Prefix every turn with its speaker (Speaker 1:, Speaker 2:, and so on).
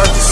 Speaker 1: pode.